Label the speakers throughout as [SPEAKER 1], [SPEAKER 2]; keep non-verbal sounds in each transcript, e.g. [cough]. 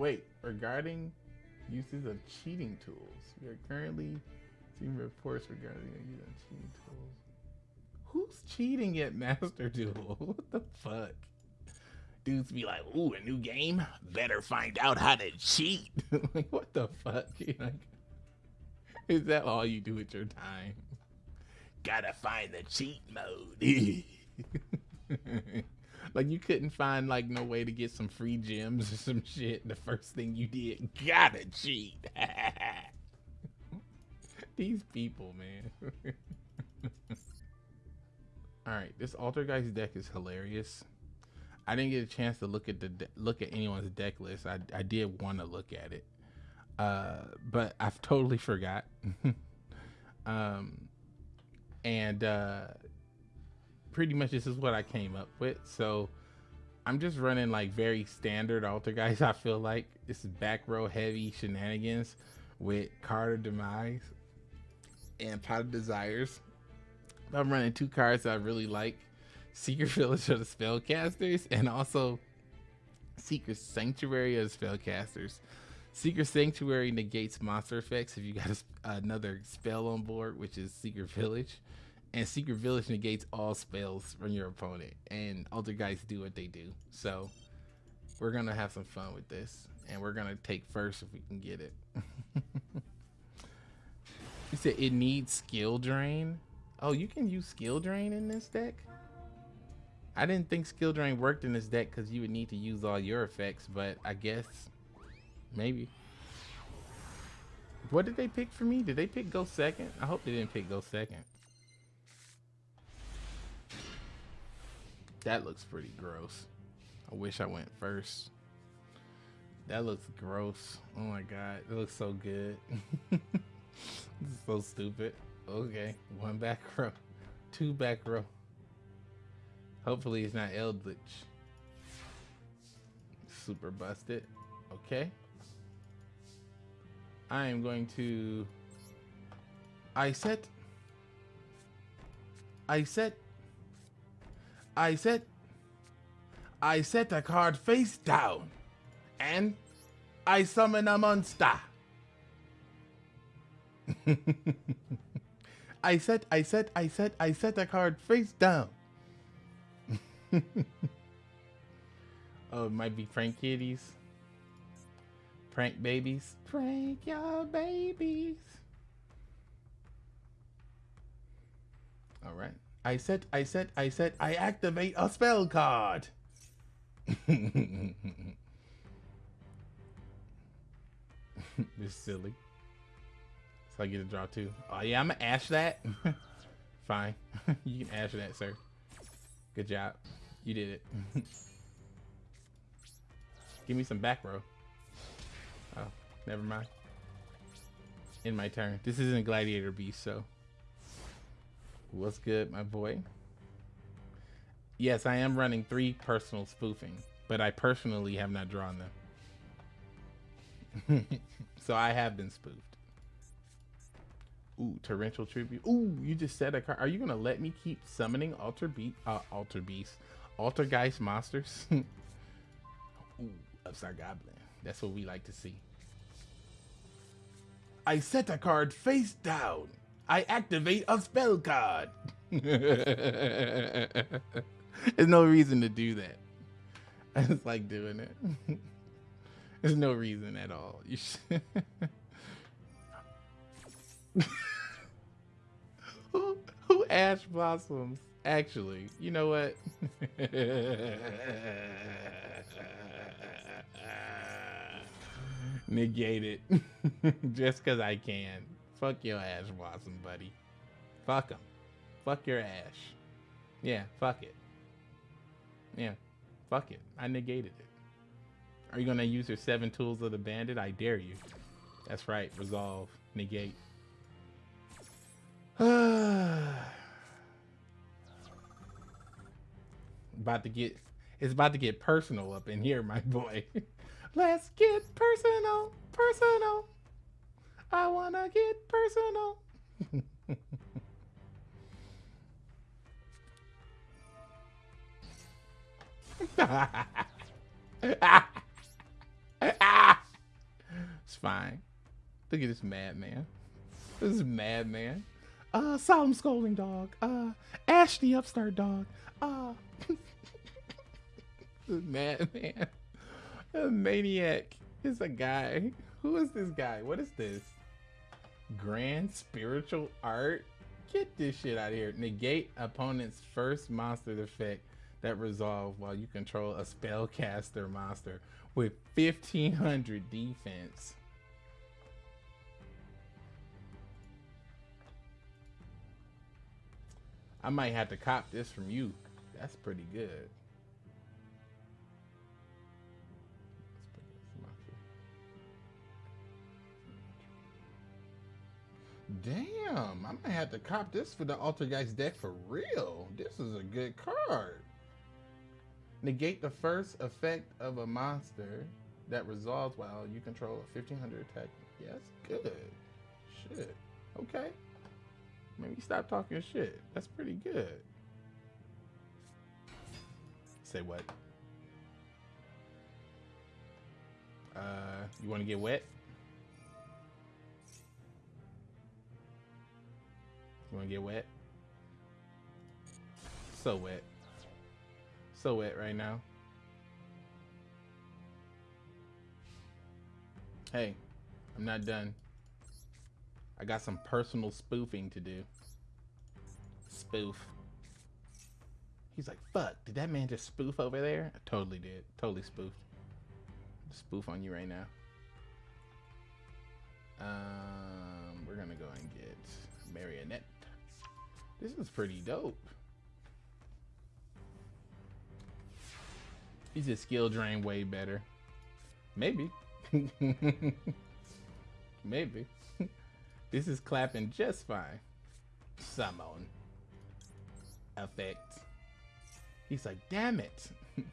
[SPEAKER 1] Wait, regarding uses of cheating tools, we are currently seeing reports regarding the use of cheating tools. Who's cheating at [laughs] Master Duel? What the fuck? Dudes be like, "Ooh, a new game. Better find out how to cheat." [laughs] like, what the fuck? [laughs] Like, is that all you do with your time? Gotta find the cheat mode. Like you couldn't find like no way to get some free gems or some shit. The first thing you did, gotta cheat. [laughs] These people, man. [laughs] All right, this Altergeist deck is hilarious. I didn't get a chance to look at the look at anyone's deck list. I I did want to look at it, uh, but I've totally forgot. [laughs] um, and uh, pretty much this is what I came up with. So I'm just running like very standard Altergeists. [laughs] I feel like this is back row heavy shenanigans with Card of Demise and Pot of Desires. I'm running two cards I really like. Secret Village of the Spellcasters and also Secret Sanctuary of the Spellcasters. Secret Sanctuary negates monster effects if you got a, another spell on board, which is Secret Village. And Secret Village negates all spells from your opponent. And other guys do what they do. So we're to have some fun with this. And we're to take first if we can get it. [laughs] you said it needs skill drain. Oh, you can use skill drain in this deck? I didn't think skill drain worked in this deck because you would need to use all your effects, but I guess maybe. What did they pick for me? Did they pick go second? I hope they didn't pick go second. That looks pretty gross. I wish I went first. That looks gross. Oh my god, it looks so good. [laughs] so stupid. Okay, one back [laughs] row, two back row. Hopefully it's not Eldritch. Super busted. Okay. I am going to... I set... I set... I set... I set a card face down. And I summon a monster. [laughs] I set, I set, I set, I set a card face down. [laughs] oh, it might be prank kitties. Prank babies. Prank your babies. All right. I set, I set, I set, I activate a spell card. [laughs] this silly. So I get to draw two. Oh yeah, I'm gonna ash that. [laughs] Fine. [laughs] you can ash that, sir. Good job. You did it. Give me some back row. Oh, never mind. In my turn. This isn't a Gladiator Beast, so. What's good, my boy? Yes, I am running three personal spoofing, but I personally have not drawn them. [laughs] so I have been spoofed. Ooh, torrential tribute. Ooh, you just said a card. Are you gonna let me keep summoning alter beat, uh, alter beast, Altergeist monsters? [laughs] Ooh, upstart goblin. That's what we like to see. I set a card face down. I activate a spell card. [laughs] There's no reason to do that. [laughs] I just like doing it. [laughs] There's no reason at all. You should who, who ash blossoms? Actually, you know what? Negate it. Just because I can. Fuck your ass, Watson, buddy. Fuck him. Fuck your ass. Yeah, fuck it. Yeah, fuck it. I negated it. Are you gonna use your seven tools of the bandit? I dare you. That's right. Resolve. Negate. [sighs] about to get it's about to get personal up in here, my boy. [laughs] Let's get personal, personal. I wanna get personal. It's fine. Look at this madman. This is madman. Uh, solemn scolding dog. Uh, Ash the upstart dog. Uh, [laughs] madman. A maniac is a guy. Who is this guy? What is this? Grand spiritual art? Get this shit out of here. Negate opponent's first monster effect that resolve while you control a spellcaster monster with 1500 defense. I might have to cop this from you. That's pretty good. Damn, I might have to cop this for the Altergeist deck for real. This is a good card. Negate the first effect of a monster that resolves while you control a 1500 attack. Yes, good. Shit. Okay. Maybe stop talking shit. That's pretty good. Say what? Uh, you want to get wet? You want to get wet? So wet. So wet right now. Hey, I'm not done. I got some personal spoofing to do. Spoof. He's like, fuck, did that man just spoof over there? I totally did. Totally spoofed. Spoof on you right now. Um, we're gonna go and get Marionette. This is pretty dope. He's a skill drain way better. Maybe. [laughs] Maybe. [laughs] this is clapping just fine. Summon. Effect. He's like, damn it. [laughs]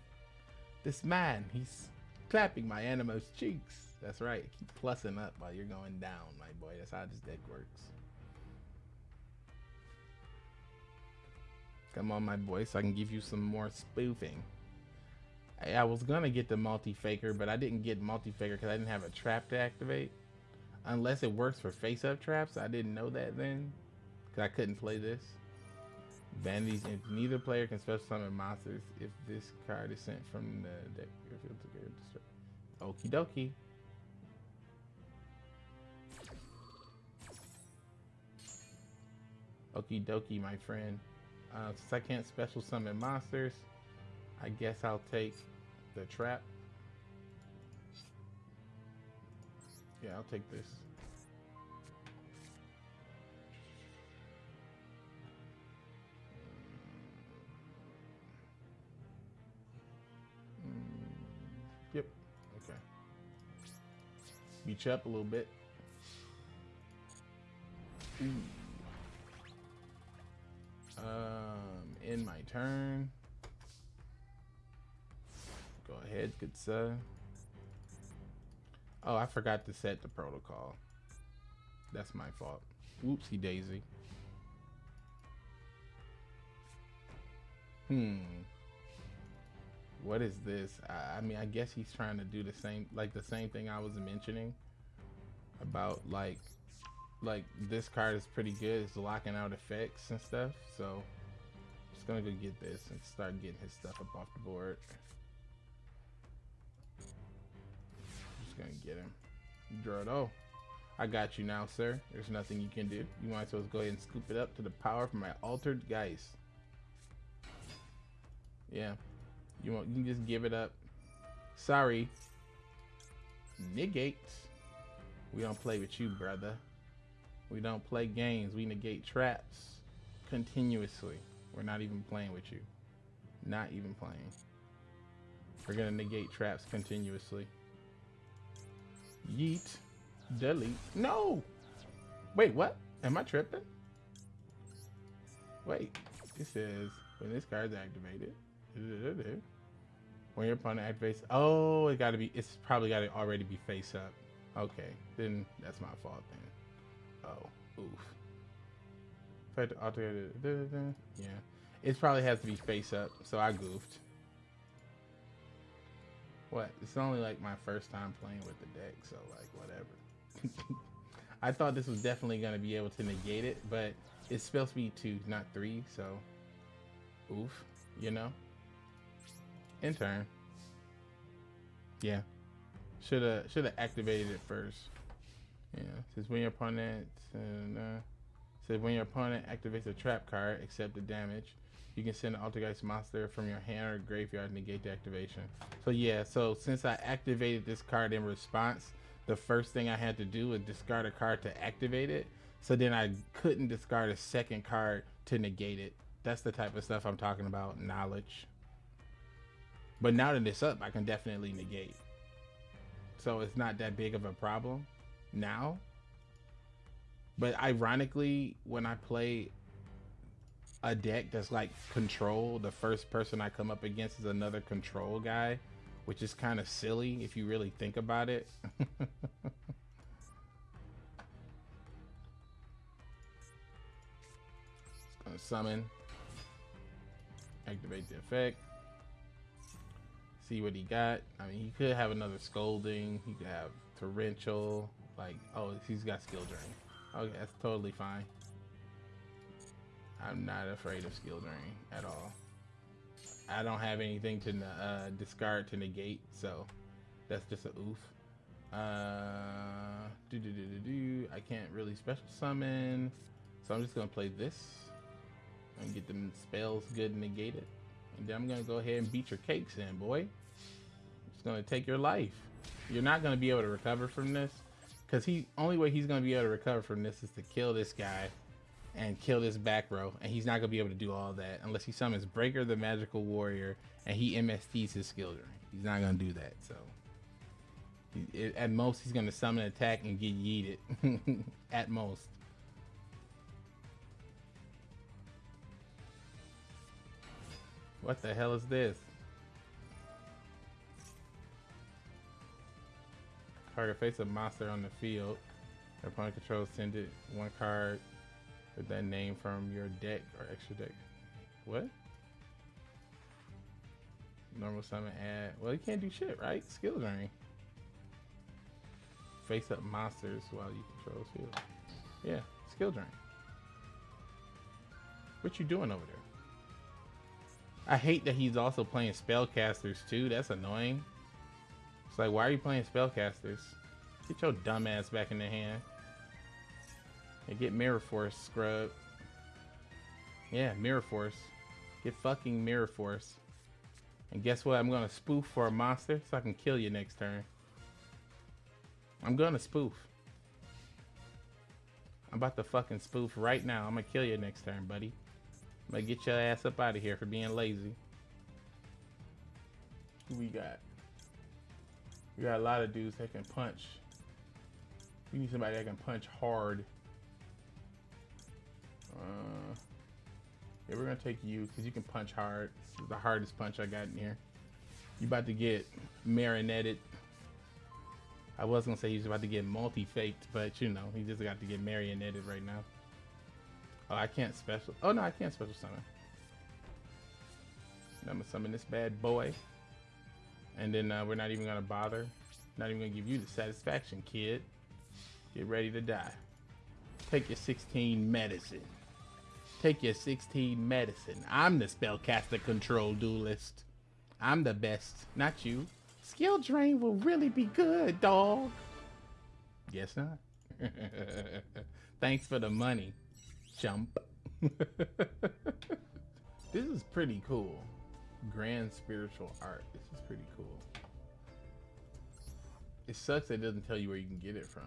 [SPEAKER 1] this man, he's clapping my Animo's cheeks. That's right. Keep plussing up while you're going down, my boy. That's how this deck works. Come on, my boy, so I can give you some more spoofing. I, I was gonna get the multi-faker, but I didn't get multi-faker because I didn't have a trap to activate. Unless it works for face-up traps. I didn't know that then. Because I couldn't play this. Vanities, if neither player can special summon monsters if this card is sent from the deck. Okie dokie. Okie dokie, my friend. Uh, since I can't special summon monsters, I guess I'll take the trap. Yeah, I'll take this. Mm, yep. Okay. Beat you up a little bit. Ooh. Um, in my turn. Go ahead, good sir. Oh, I forgot to set the protocol. That's my fault. Whoopsie daisy. Hmm. What is this? I, I mean, I guess he's trying to do the same, like the same thing I was mentioning about like like this card is pretty good. It's locking out effects and stuff. So I'm just gonna go get this and start getting his stuff up off the board. Just gonna get him. Drodo. I got you now, sir. There's nothing you can do. You might as well go ahead and scoop it up to the power from my Altergeist. Yeah. You want you can just give it up. Sorry. Negate. We don't play with you, brother. We don't play games. We negate traps continuously. We're not even playing with you. Not even playing. We're gonna negate traps continuously. Yeet. Delete. No! Wait, what? Am I tripping? Wait. It says when this card's activated. When your opponent activates. Oh, it gotta be it's probably gotta already be face up. Okay, then that's my fault then. Oh, oof. Yeah, it probably has to be face up, so I goofed. What? It's only like my first time playing with the deck, so like whatever. [laughs] I thought this was definitely gonna be able to negate it, but it's to be two, not three, so oof, you know? In turn. Yeah. Shoulda shoulda activated it first. Yeah. Says when your opponent uh, says when your opponent activates a trap card, accept the damage. You can send an Altergeist monster from your hand or graveyard to negate the activation. So yeah, so since I activated this card in response, the first thing I had to do was discard a card to activate it. So then I couldn't discard a second card to negate it. That's the type of stuff I'm talking about, knowledge. But now that it's up, I can definitely negate. So it's not that big of a problem now. But ironically, when I play a deck that's like control, the first person I come up against is another control guy, which is kind of silly if you really think about it. [laughs] summon, activate the effect, see what he got. I mean, he could have another scolding. He could have torrential. Like, oh, he's got skill drain. Okay, that's totally fine. I'm not afraid of skill drain at all. I don't have anything to uh, discard to negate, so that's just a oof. Uh, do do do do do. I can't really special summon, so I'm just gonna play this and get them spells good negated, and then I'm gonna go ahead and beat your cakes in, boy. It's gonna take your life. You're not gonna be able to recover from this, cause he only way he's gonna be able to recover from this is to kill this guy and kill this back row, and he's not gonna be able to do all that unless he summons Breaker the Magical Warrior and he MSTs his skill drain. He's not gonna do that. So at most, he's gonna summon attack and get yeeted. [laughs] at most. What the hell is this? Target face a monster on the field. Your opponent controls send it one card with that name from your deck or extra deck. What? Normal summon add. Well, you can't do shit, right? Skill drain. Face up monsters while you control field. Yeah, skill drain. What you doing over there? I hate that he's also playing spellcasters too. That's annoying. It's like, why are you playing spellcasters? Get your dumb ass back in the hand. And get Mirror Force, scrub. Yeah, Mirror Force. Get fucking Mirror Force. And guess what? I'm gonna spoof for a monster so I can kill you next turn. I'm gonna spoof. I'm about to fucking spoof right now. I'm gonna kill you next turn, buddy. I'm gonna get your ass up out of here for being lazy. Who we got? We got a lot of dudes that can punch. We need somebody that can punch hard. Uh, yeah, we're gonna take you because you can punch hard. the hardest punch I got in here. You about to get marionetted. I was gonna say he's about to get multi-faked, but you know, he just got to get marionetted right now. Oh, I can't special. Oh no, I can't special summon. I'm gonna summon this bad boy, and then uh, we're not even gonna bother. Not even gonna give you the satisfaction, kid. Get ready to die. Take your 16 medicine. Take your 16 medicine. I'm the spellcaster control duelist. I'm the best, not you. Skill drain will really be good, dog. Guess [laughs] not. Thanks for the money, chump. [laughs] this is pretty cool. Grand spiritual art. This is pretty cool. It sucks it doesn't tell you where you can get it from.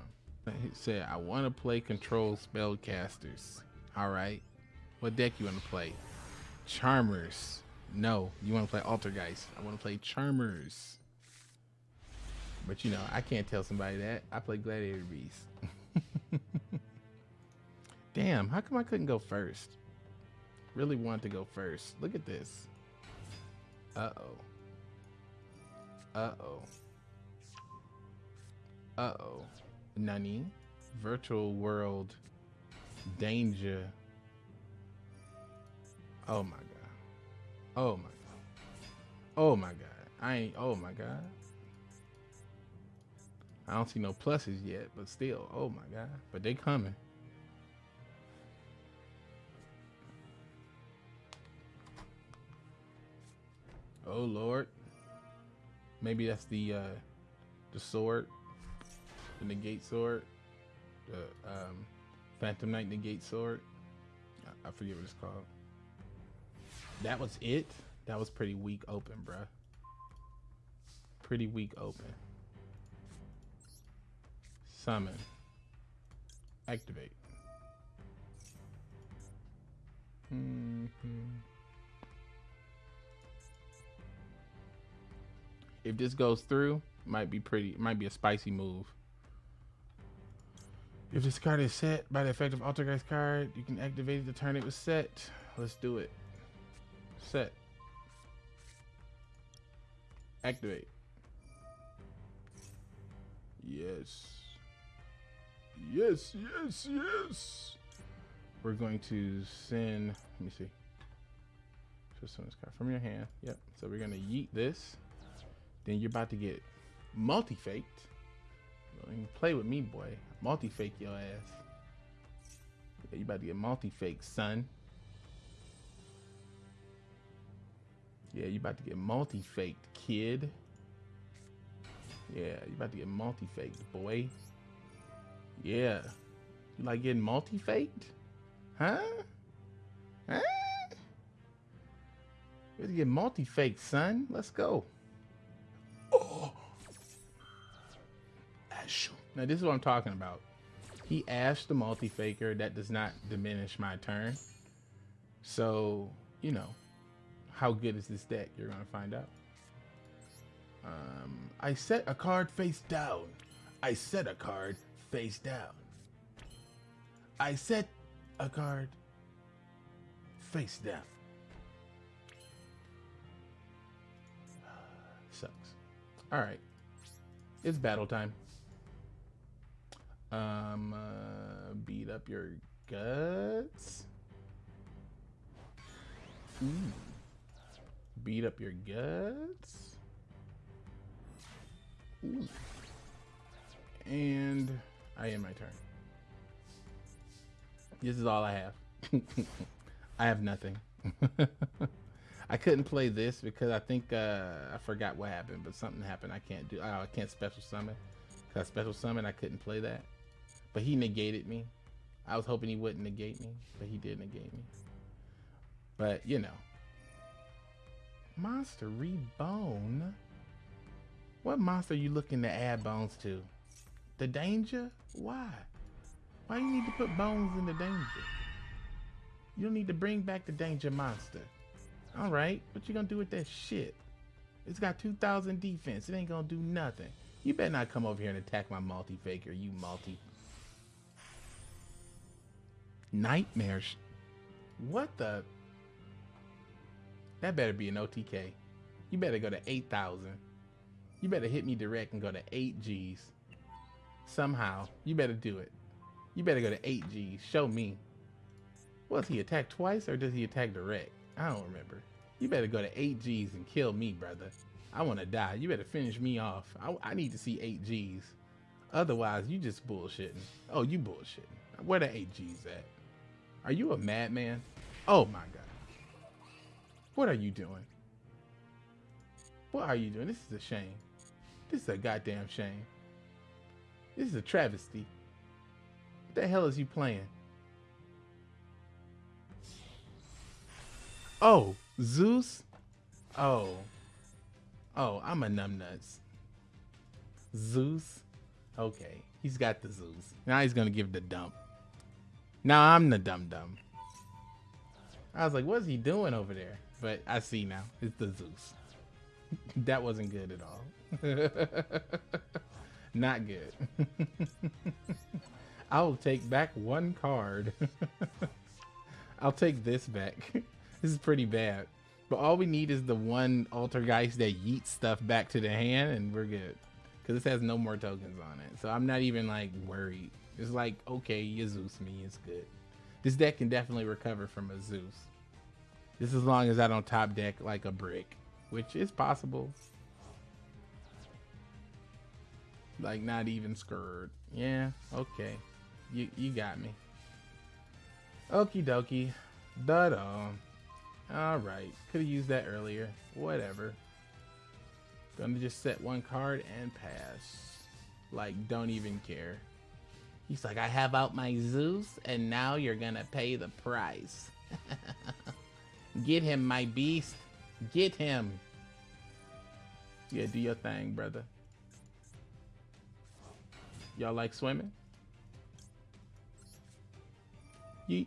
[SPEAKER 1] It said, I want to play control spellcasters. All right. What deck you want to play? Charmers. No, you want to play Altergeist. I want to play Charmers. But you know, I can't tell somebody that. I play Gladiator Beast. [laughs] Damn, how come I couldn't go first? Really wanted to go first. Look at this. Uh-oh. Uh-oh. Uh-oh. Nani? Virtual world. Danger. Oh my god. Oh my god. Oh my god. I ain't oh my god. I don't see no pluses yet, but still, oh my god. But they coming. Oh lord. Maybe that's the uh the sword. The negate sword. The um Phantom Knight negate sword. I, I forget what it's called. That was it? That was pretty weak open, bruh. Pretty weak open. Summon. Activate. Mm -hmm. If this goes through, might be pretty, might be a spicy move. If this card is set by the effect of Altergeist card, you can activate it to turn it was set. Let's do it. Set. Activate. Yes. Yes, yes, yes. We're going to send, let me see. Just send this card from your hand. Yep. So we're going to yeet this. Then you're about to get multi-faked. Don't Play with me, boy. Multi-fake your ass. Yeah, you about to get multi faked, son. Yeah, you're about to get multi-faked, kid. Yeah, you're about to get multi-faked, boy. Yeah. You like getting multi-faked? Huh? Huh? You to get multi-faked, son. Let's go. Now this is what I'm talking about. He asked the multi-faker. That does not diminish my turn. So, you know, how good is this deck? You're going to find out. Um, I set a card face down. I set a card face down. I set a card face down. [sighs] Sucks. All right. It's battle time. Um, uh, beat up your guts. Ooh. Beat up your guts. Ooh. And I end my turn. This is all I have. [laughs] I have nothing. [laughs] I couldn't play this because I think uh, I forgot what happened, but something happened. I can't do. Oh, I can't special summon. Cause special summon, I couldn't play that. But he negated me. I was hoping he wouldn't negate me, but he did negate me. But you know, monster rebone. What monster are you looking to add bones to? The danger? Why? Why you need to put bones in the danger? You don't need to bring back the danger monster. All right, what you gonna do with that shit? It's got 2,000 defense. It ain't gonna do nothing. You better not come over here and attack my multi-faker, you multi. Nightmares. What the? That better be an OTK. You better go to 8,000. You better hit me direct and go to 8 Gs. Somehow. You better do it. You better go to 8 Gs. Show me. Was he attacked twice or does he attack direct? I don't remember. You better go to 8 Gs and kill me, brother. I want to die. You better finish me off. I, I, need to see 8 Gs. Otherwise, you just bullshitting. Oh, you bullshitting. Where the 8 Gs at? Are you a madman? Oh my god. What are you doing? What are you doing? This is a shame. This is a goddamn shame. This is a travesty. What the hell is you playing? Oh, Zeus? Oh. Oh, I'm a numbnuts. Zeus? Okay, he's got the Zeus. Now he's gonna give the dump. Now I'm the dumb dumb. I was like, what's he doing over there? But I see now. It's the Zeus. [laughs] that wasn't good at all. [laughs] Not good. [laughs] I'll take back one card. I'll take this back. this is pretty bad. But all we need is the one Altergeist that yeets stuff back to the hand and we're good. Because this has no more tokens on it. So I'm not even like worried. It's like, okay, Zeus me, it's good. This deck can definitely recover from a Zeus. Just as long as I don't top deck like a brick, which is possible. Like not even scared. Yeah, okay. You you got me. Okie dokie. Da da. Alright. Could have used that earlier. Whatever. Gonna just set one card and pass. Like, don't even care. He's like, I have out my Zeus, and now you're gonna pay the price. [laughs] Get him, my beast. Get him. Yeah, do your thing, brother. Y'all like swimming? Yeet.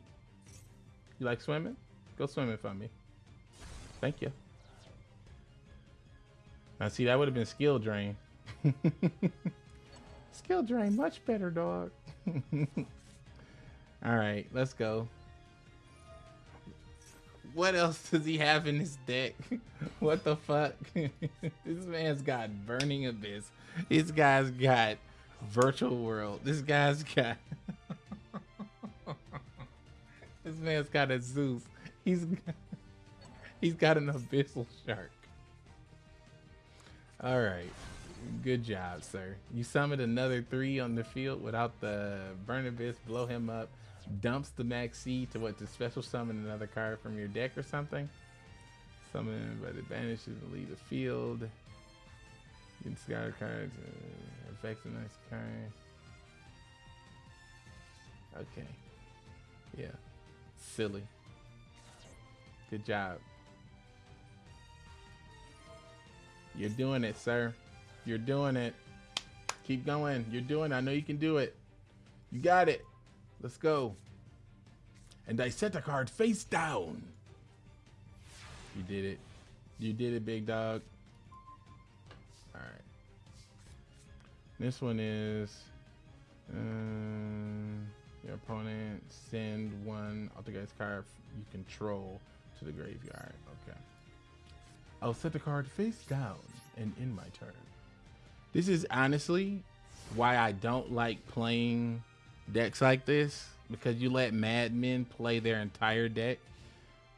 [SPEAKER 1] You like swimming? Go swimming for me. Thank you. Now see, that would have been skill drain. [laughs] skill drain, much better, dog. [laughs] All right, let's go. What else [laughs] does he have in his deck? [laughs] what the fuck? this man's got Burning Abyss. This guy's got Virtual World. This guy's got... this man's got a Zeus. He's got... He's got an Abyssal Shark. All right. Good job, sir. You summoned another three on the field without the Burn Abyss, blow him up, dumps the max C to what to special summon another card from your deck or something. Summon by the advantage to leave the field. You can discard cards. Uh, affects a nice card. Okay. Yeah. Silly. Good job. You're doing it, sir. You're doing it. Keep going. You're doing it. I know you can do it. You got it. Let's go. And I set a card face down. You did it. You did it, big dog. All right. This one is um, your opponent send one Altergeist card you control to the graveyard. Okay. I'll set the card face down and in my turn. This is honestly why I don't like playing decks like this because you let madmen play their entire deck.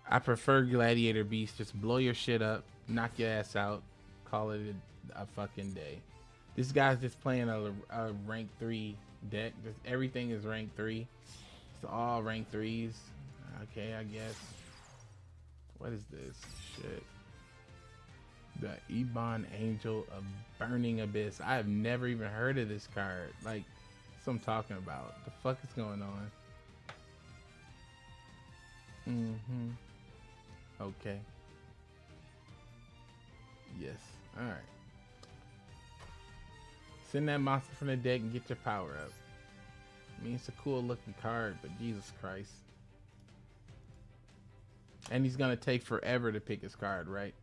[SPEAKER 1] I prefer Gladiator Beast. Just blow your shit up, knock your ass out, call it a, a fucking day. This guy's just playing a, a rank three deck. Just, everything is rank three. It's all rank threes. Okay, I guess. What is this shit? The Ebon Angel of Burning Abyss. I have never even heard of this card. Like, that's what I'm talking about. The fuck is going on? Mm-hmm. Okay. Yes. Alright. Send that monster from the deck and get your power up. I mean, it's a cool looking card, but Jesus Christ. And he's gonna take forever to pick his card, right?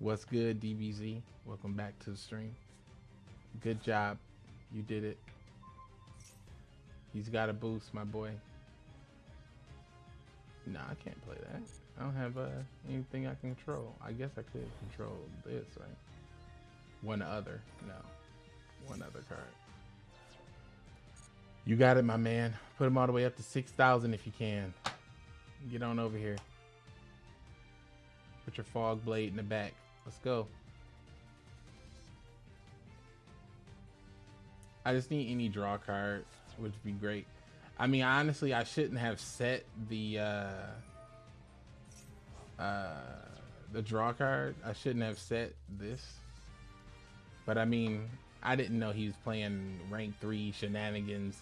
[SPEAKER 1] What's good, DBZ? Welcome back to the stream. Good job. You did it. He's got a boost, my boy. Nah, I can't play that. I don't have uh, anything I can control. I guess I could control this, right? One other. No. One other card. You got it, my man. Put him all the way up to 6,000 if you can. Get on over here. Put your fog blade in the back. Let's go. I just need any draw card, which would be great. I mean, honestly, I shouldn't have set the uh, uh, the draw card. I shouldn't have set this. But I mean, I didn't know he was playing rank three shenanigans,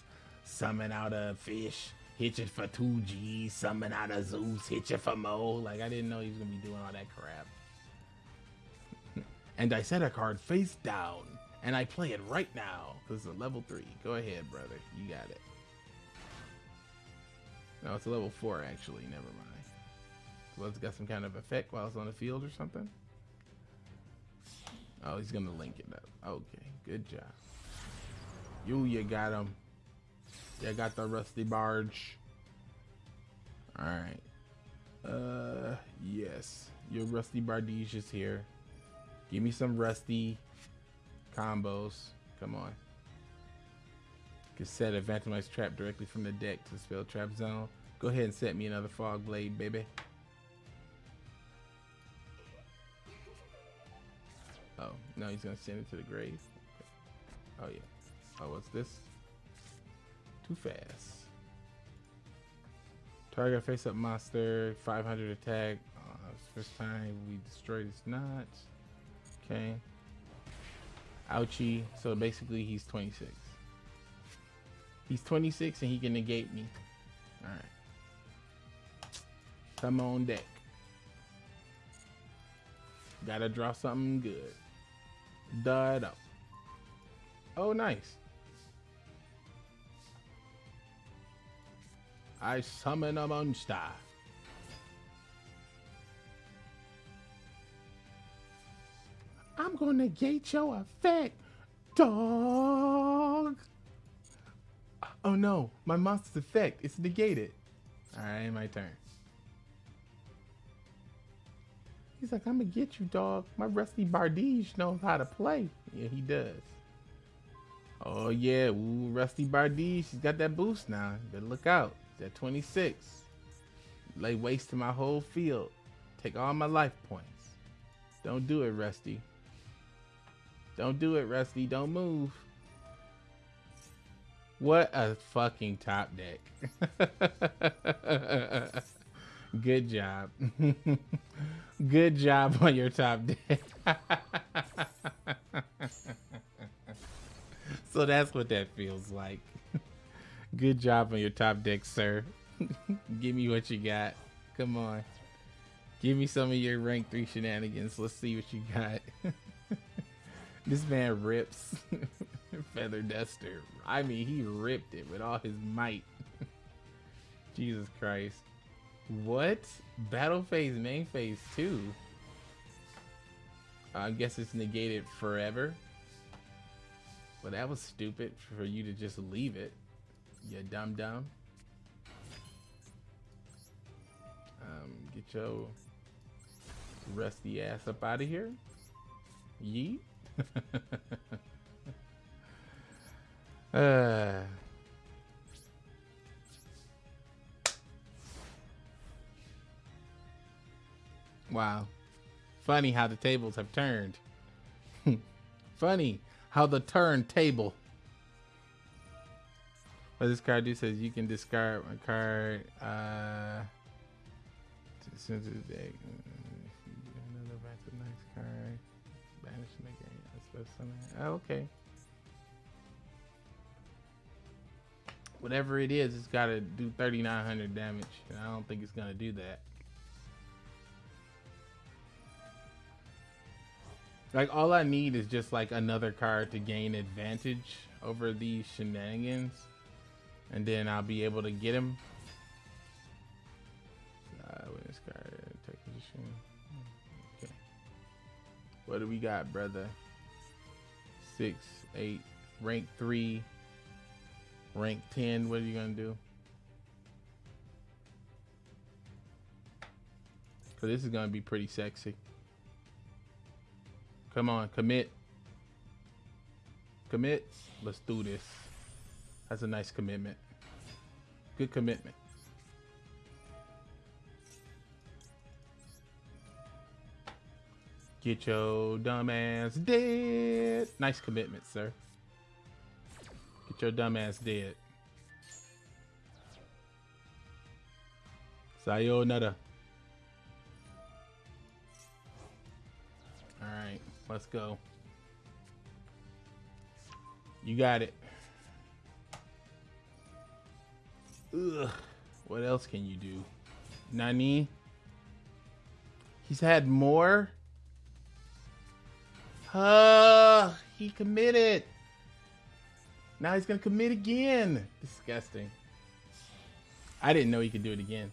[SPEAKER 1] summon out a fish, hit it for two G, summon out a Zeus, hit it for Mo. Like I didn't know he was gonna be doing all that crap and I set a card face down, and I play it right now This is a level three. Go ahead, brother. You got it. No, it's a level four actually. Never mind. Well, it's got some kind of effect while it's on the field or something. Oh, he's gonna link it up. Okay, good job. You, you got him. Yeah, got the rusty barge. All right. Uh, yes, your rusty barge is here. Give me some rusty combos. Come on. Can set a Phantom Knights trap directly from the deck to the spell trap zone. Go ahead and set me another fog blade, baby. Oh, no, he's gonna send it to the grave. Oh yeah. Oh, what's this? Too fast. Target face up monster, 500 attack. Uh, first time we destroyed his knot. Okay. Ouchie. So basically, he's 26. He's 26 and he can negate me. All right. Come on deck. Gotta draw something good. Died up. Oh, nice. I summon a monster. I'm gonna negate your effect, dog. Uh, oh no, my monster's effect is negated. Alright, my turn. He's like, I'm gonna get you, dog. My Rusty Bardiche knows how to play. Yeah, he does. Oh yeah, ooh, Rusty Bardiche, she's got that boost now. Better look out. He's at 26. Lay waste to my whole field. Take all my life points. Don't do it, Rusty. Don't do it, Rusty. Don't move. What a fucking top deck. [laughs] Good job. [laughs] Good job on your top deck. [laughs] so that's what that feels like. Good job on your top deck, sir. Give me what you got. Come on. Give me some of your rank 3 shenanigans. Let's see what you got. This man rips [laughs] Feather Duster. I mean, he ripped it with all his might. [laughs] Jesus Christ. What? Battle phase, main phase 2? I guess it's negated forever. Well, that was stupid for you to just leave it. You dumb dumb. Um, get your rusty ass up out of here. Yeet. Uh. [laughs] Wow. Funny how the tables have turned. [laughs] Funny how the turntable. What this card do says you can discard a card uh since it's deck. Another that's a nice card. Banishing. Oh, okay. Whatever it is, it's gotta do 3900 damage. And I don't think it's gonna do that. Like all I need is just like another card to gain advantage over these shenanigans. And then I'll be able to get him. What do we got, brother? Six, eight, rank three, rank 10. What are you gonna do? Cause this is gonna be pretty sexy. Come on, commit. Commit. Let's do this. That's a nice commitment. Good commitment. Get your dumb ass dead. Nice commitment, sir. Get your dumb ass dead. Sayonara. Alright, let's go. You got it. Ugh. What else can you do? Nani? He's had more? Uh, he committed. Now he's gonna commit again. Disgusting. I didn't know he could do it again.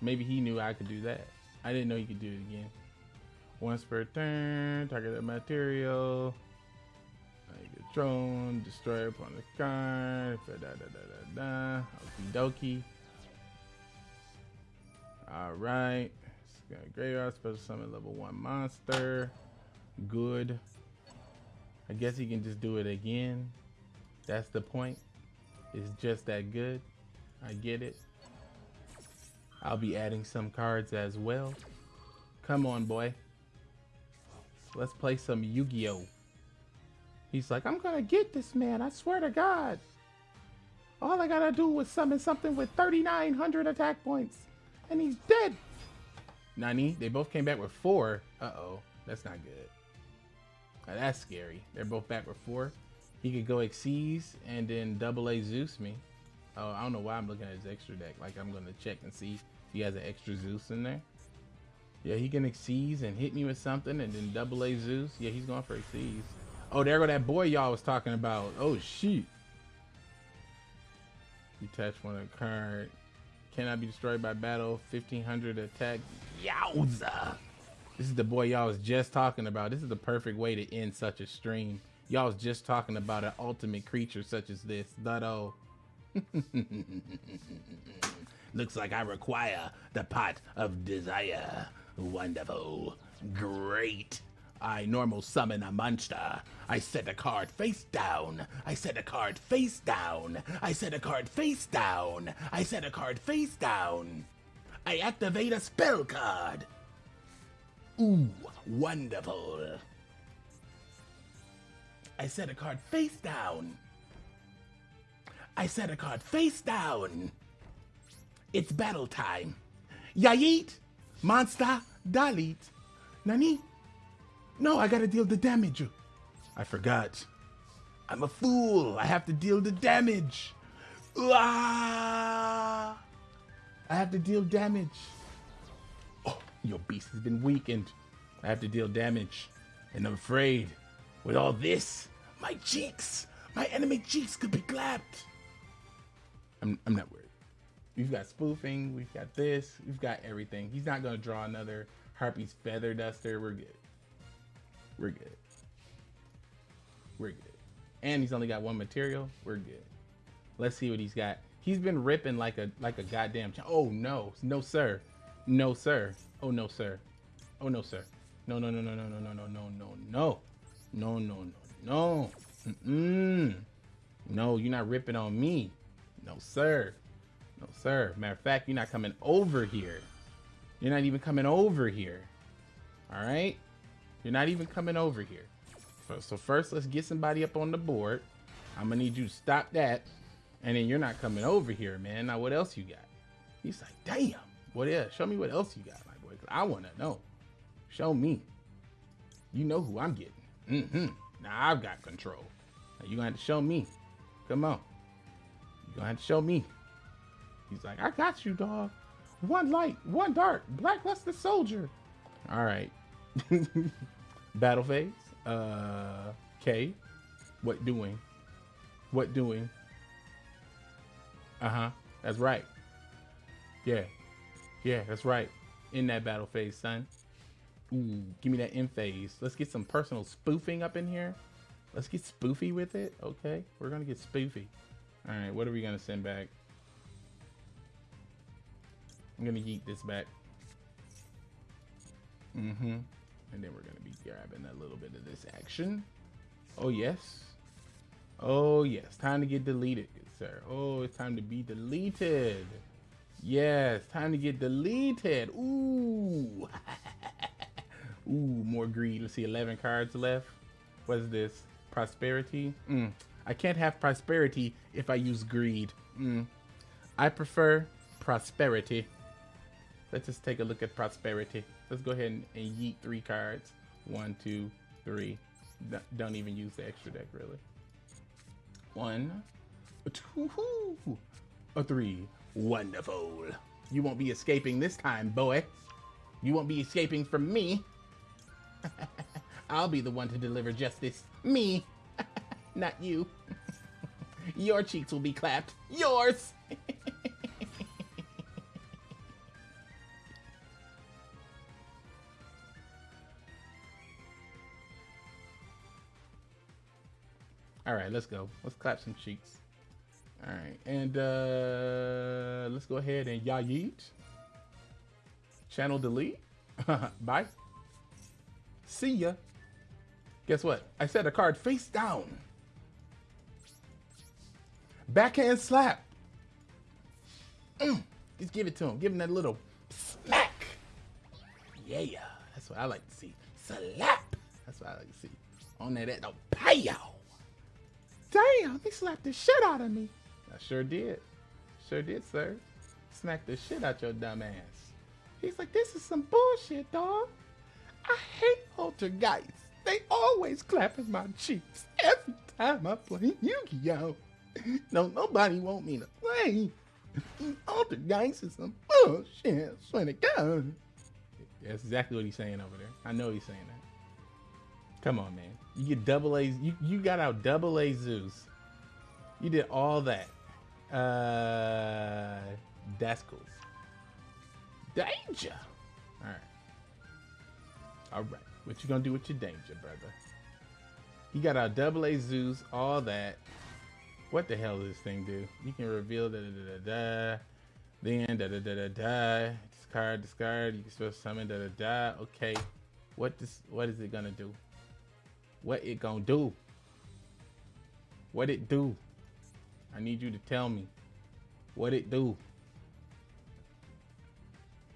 [SPEAKER 1] Maybe he knew I could do that. I didn't know he could do it again. Once per turn, target the material. I get drone, destroy upon the card. Da, da, da, da, da. Okie dokie. Alright. Graveyard special summon level one monster. Good. I guess he can just do it again. That's the point. It's just that good. I get it. I'll be adding some cards as well. Come on, boy. Let's play some Yu-Gi-Oh! He's like, I'm gonna get this man. I swear to God. All I gotta do was summon something with 3,900 attack points, and he's dead. Nani, they both came back with four. Uh-oh, that's not good. Now, that's scary. They're both back with four. He could go Xyz and then double A Zeus me. Oh, I don't know why I'm looking at his extra deck. Like I'm gonna check and see if he has an extra Zeus in there. Yeah, he can Xyz and hit me with something and then double A Zeus. Yeah, he's going for Xyz. Oh, there go that boy y'all was talking about. Oh, shit. You one of the card. Cannot be destroyed by battle. 1500 attack. Yowza. This is the boy y'all was just talking about. This is the perfect way to end such a stream. Y'all was just talking about an ultimate creature such as this. Dutto. [laughs] Looks like I require the pot of desire. Wonderful. Great. I normal summon a monster. I set a card face down. I set a card face down. I set a card face down. I set a card face down. I activate a spell card. Ooh, wonderful. I set a card face down. I set a card face down. It's battle time. Yayit, monster, dalit. Nani? No, I gotta deal the damage. I forgot. I'm a fool. I have to deal the damage. Ah! I have to deal damage. Your beast has been weakened. I have to deal damage. And I'm afraid, with all this, my cheeks, my enemy cheeks could be clapped. I'm, I'm not worried. We've got spoofing. We've got this. We've got everything. He's not to draw another Harpy's Feather Duster. We're good. We're good. We're good. And he's only got one material. We're good. Let's see what he's got. He's been ripping like a like a goddamn. oh no, no sir, no sir. Oh no sir. Oh no sir. No no no no no no no no no no no no no no no. Mm-mm. No, you're not ripping on me. No sir. No sir. Matter of fact, you're not coming over here. You're not even coming over here. All right. You're not even coming over here. So first, let's get somebody up on the board. I'm gonna need you to stop that. And then you're not coming over here, man. Now, what else you got? He's like, damn. What else? Show me what else you got, I wanna know. Show me. You know who I'm getting. Mm-hmm. Now I've got control. Now you gonna have to show me. Come on. You gonna have to show me. He's like, I got you, dog. One light, one dark, blackluster soldier. All right. [laughs] Battle phase. Uh, K. What doing? What doing? Uh huh. That's right. Yeah. Yeah, that's right. In that battle phase, son. Ooh, give me that in phase. Let's get some personal spoofing up in here. Let's get spoofy with it. Okay, we're gonna get spoofy. All right, what are we gonna send back? I'm gonna yeet this back. Mm-hmm. And then we're to be grabbing a little bit of this action. Oh, yes. Oh, yes. Time to get deleted, sir. Oh, it's time to be deleted. Yes, time to get deleted. Ooh. [laughs] Ooh, more greed. Let's see, 11 cards left. What is this? Prosperity? Mm. I can't have prosperity if I use greed. Mm. I prefer prosperity. Let's just take a look at prosperity. Let's go ahead and, and yeet three cards. One, two, three. Don't even use the extra deck, really. One, a two, a three. Wonderful. You won't be escaping this time, boy. You won't be escaping from me. [laughs] I'll be the one to deliver justice. Me. [laughs] Not you. [laughs] Your cheeks will be clapped. Yours. All right, let's go. Let's clap some cheeks. All right, and uh, let's go ahead and yeet. Channel delete. [laughs] Bye. See ya. Guess what? I set a card face down. Backhand slap. Mm. Just give it to him. Give him that little smack. Yeah, that's what I like to see. Slap. That's what I like to see. On that, that, no, pow. Damn, he slapped the shit out of me. I sure did. Sure did, sir. Smacked the shit out your dumb ass. He's like, this is some bullshit, dog. I hate Altergeist. They always clapping my cheeks every time I play Yu-Gi-Oh! [laughs] No, nobody want me to play. [laughs] Altergeist is some bullshit. Swear to God. That's exactly what he's saying over there. I know he's saying that. Come on, man. You get double A's. You, you got out double A Zeus. You did all that. Uh, cool. Danger. All right. All right. What you gonna do with your danger, brother? You got our double A Zeus, all that. What the hell does this thing do? You can reveal da da da da da. Then da da da da da. Discard, discard. You can still summon da da da. Okay. What this? What is it gonna do? What it gonna do? What it do? I need you to tell me. What it do?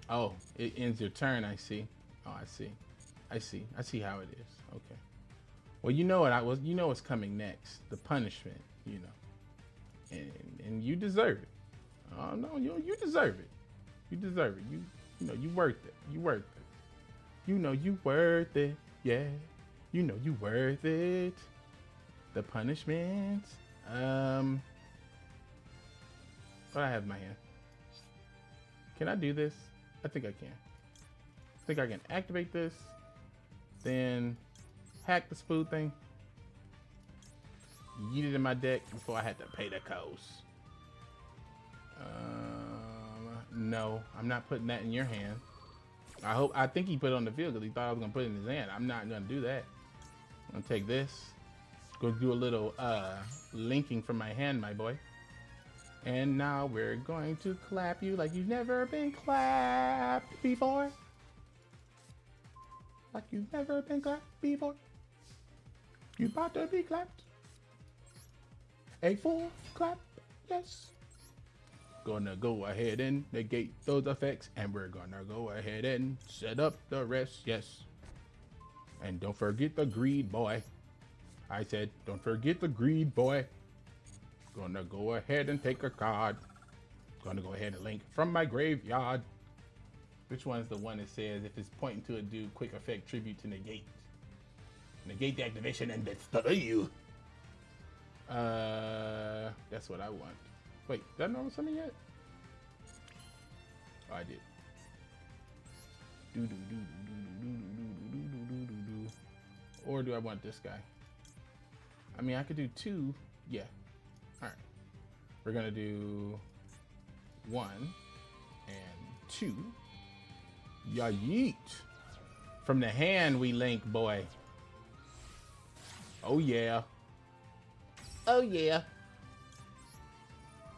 [SPEAKER 1] Oh, it ends your turn. I see. Oh, I see. I see. I see how it is. Okay. Well, you know what I was. You know what's coming next. The punishment. You know, and and you deserve it. Oh no, you you deserve it. You deserve it. You you know you worth it. You worth it. You know you worth it. Yeah. You know you worth it. The punishment. Um. What I have my hand. Can I do this? I think I can. I think I can activate this. Then hack the spoon thing. Yeet it in my deck before I had to pay the cost. Um, no, I'm not putting that in your hand. I hope, I think he put it on the field because he thought I was going to put it in his hand. I'm not going to do that. I'm to take this. Go do a little uh, linking from my hand, my boy. And now we're going to clap you like you've never been clapped before. Like you've never been clapped before. You about to be clapped. A full clap, yes. Gonna go ahead and negate those effects, and we're gonna go ahead and set up the rest, yes. And don't forget the greed boy. I said, don't forget the greed boy. Gonna go ahead and take a card. Gonna go ahead and link from my graveyard. Which one's the one that says if it's pointing to a dude, quick effect tribute to negate? Negate the activation and destroy you. Uh, that's what I want. Wait, did I know something yet? Oh, I did. Do Do do do do do do do do do do do do. Or do I want this guy? I mean, I could do two. Yeah. We're gonna do one and two. Ya yeet. From the hand we link, boy. Oh yeah. Oh yeah.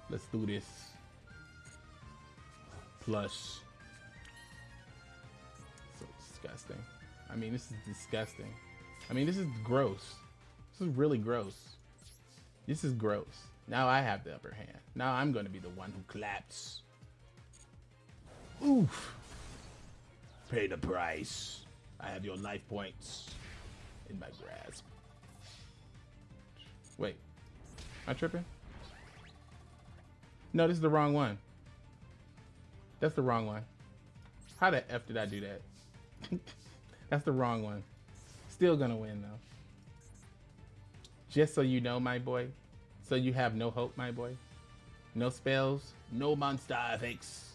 [SPEAKER 1] Let's do this. Plus. So disgusting. I mean, this is disgusting. I mean, this is gross. This is really gross. This is gross. Now I have the upper hand. Now I'm going to be the one who claps. Oof. Pay the price. I have your life points in my grasp. Wait. Am I tripping? No, this is the wrong one. That's the wrong one. How the F did I do that? [laughs] That's the wrong one. Still gonna win though. Just so you know, my boy. So you have no hope, my boy. No spells, no monster effects.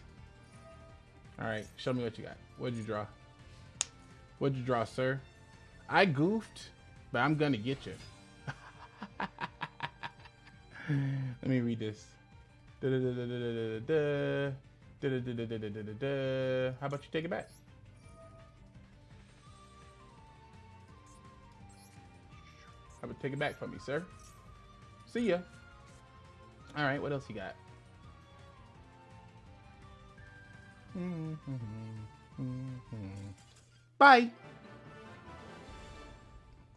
[SPEAKER 1] All right, show me what you got. What'd you draw? What'd you draw, sir? I goofed, but I'm gonna get you. Let me read this. How about you take it back? How about take it back from me, sir? See ya. All right, what else you got? Mm-hmm. Bye.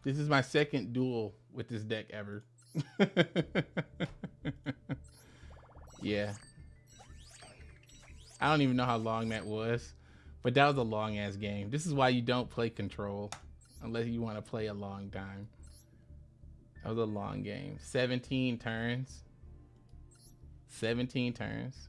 [SPEAKER 1] This is my second duel with this deck ever. [laughs] yeah. I don't even know how long that was, but that was a long ass game. This is why you don't play control unless you want to play a long time. That was a long game. 17 turns. 17 turns.